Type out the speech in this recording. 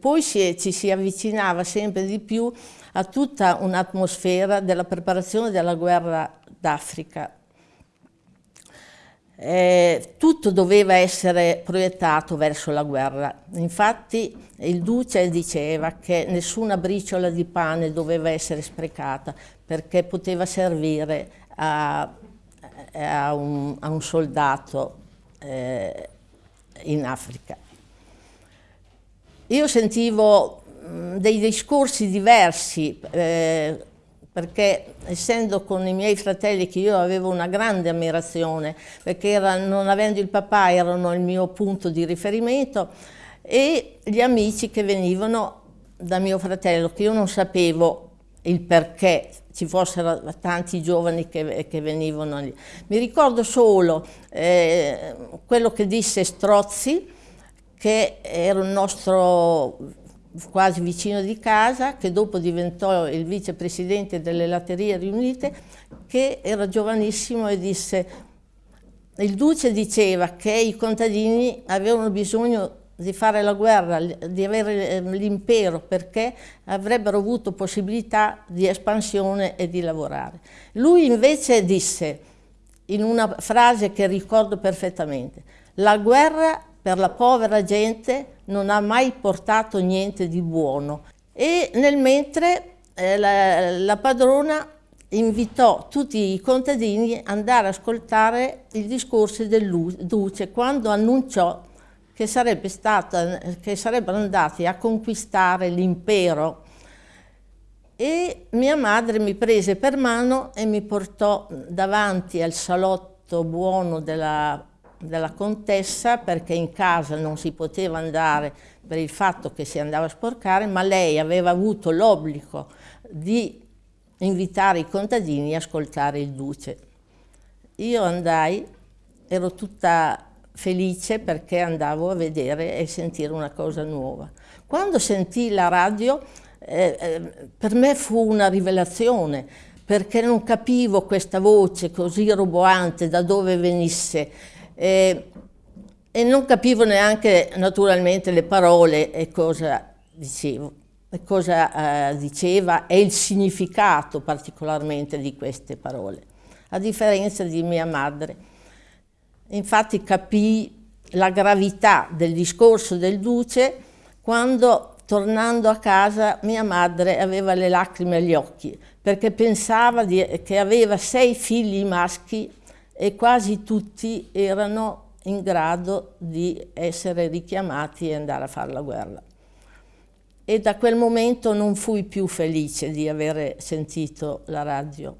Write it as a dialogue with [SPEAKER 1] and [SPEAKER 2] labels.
[SPEAKER 1] Poi si, ci si avvicinava sempre di più a tutta un'atmosfera della preparazione della guerra d'Africa. Eh, tutto doveva essere proiettato verso la guerra. Infatti il Duce diceva che nessuna briciola di pane doveva essere sprecata perché poteva servire a, a, un, a un, soldato eh, in Africa. Io sentivo mm, dei discorsi diversi, eh, perché essendo con i miei fratelli che io avevo una grande ammirazione, perché era, non avendo il papà erano il mio punto di riferimento, e gli amici che venivano da mio fratello, che io non sapevo il perché ci fossero tanti giovani che, che venivano lì. Mi ricordo solo eh, quello che disse Strozzi, che era un nostro quasi vicino di casa, che dopo diventò il vicepresidente delle Latterie Riunite, che era giovanissimo e disse, il Duce diceva che i contadini avevano bisogno di fare la guerra, di avere ehm, l'impero, perché avrebbero avuto possibilità di espansione e di lavorare. Lui invece disse, in una frase che ricordo perfettamente, la guerra per la povera gente non ha mai portato niente di buono. E nel mentre eh, la, la padrona invitò tutti i contadini ad andare ad ascoltare il discorso del Duce quando annunciò che, sarebbe stata, che sarebbero andati a conquistare l'impero e mia madre mi prese per mano e mi portò davanti al salotto buono della della contessa perché in casa non si poteva andare per il fatto che si andava a sporcare, ma lei aveva avuto l'obbligo di invitare i contadini a ascoltare il duce. Io andai, ero tutta felice perché andavo a vedere e sentire una cosa nuova. Quando sentii la radio, eh, eh, per me fu una rivelazione, perché non capivo questa voce così roboante da dove venisse, e, e non capivo neanche naturalmente le parole e cosa dicevo, cosa eh, diceva e il significato particolarmente di queste parole, a differenza di mia madre. Infatti capii la gravità del discorso del Duce quando tornando a casa mia madre aveva le lacrime agli occhi perché pensava di, che aveva sei figli maschi e quasi tutti erano in grado di essere richiamati e andare a fare la guerra. E da quel momento non fui più felice di aver sentito la radio.